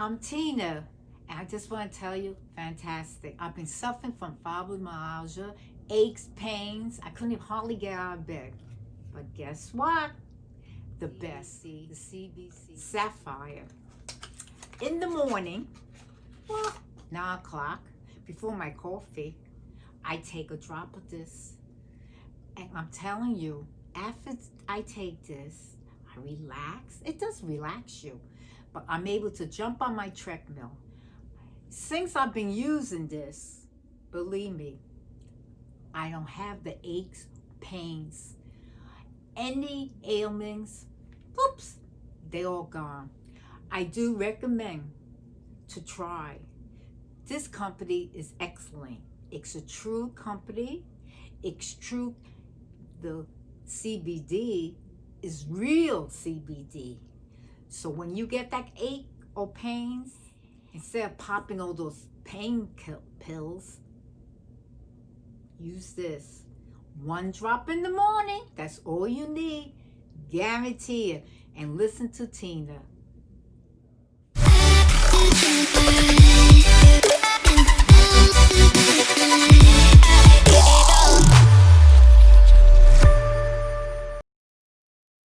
I'm Tina, and I just want to tell you, fantastic. I've been suffering from fibromyalgia, aches, pains. I couldn't even hardly get out of bed. But guess what? The best, the CBD Sapphire. In the morning, well, 9 o'clock, before my coffee, I take a drop of this. And I'm telling you, after I take this, I relax. It does relax you. But I'm able to jump on my treadmill. Since I've been using this, believe me, I don't have the aches, pains, any ailments, oops, they all gone. I do recommend to try. This company is excellent. It's a true company. It's true. The CBD is real CBD. So when you get that ache or pains, instead of popping all those pain pills, use this. One drop in the morning, that's all you need. Guarantee it. And listen to Tina.